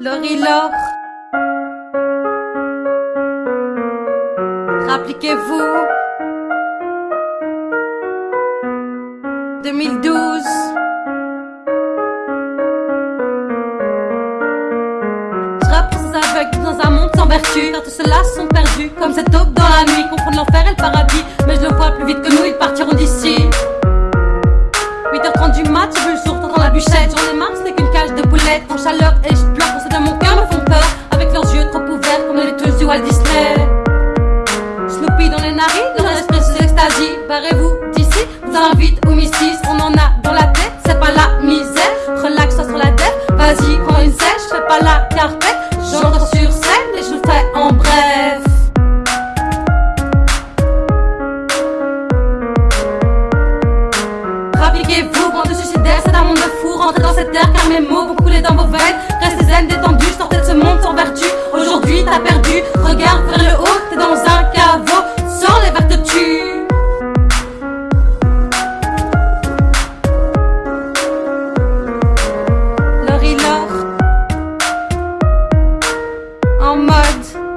Laurie Rappliquez-vous. 2012 Je rappe ces aveugles dans un monde sans vertu. Car tous ceux-là sont perdus Comme cette aube dans la nuit. Confondent l'enfer et le paradis. Mais je le vois plus vite que nous Ils partiront d'ici Walt Disney. Snoopy dans les narines, dans l'esprit sous extasie Barrez-vous d'ici, vous invite au mystique On en a dans la tête, c'est pas la misère. Relax-toi sur la tête, vas-y prends une sèche. Fais pas la carpette, j'entre sur scène Et je le fais en bref. Rappliquez-vous, bande de suicidaires, c'est un monde de fou Rentrez dans cette terre car mes mots vont couler dans vos veines. Restez zen, détendus, sortez de ce monde sans vertu. Aujourd'hui t'as perdu, mud.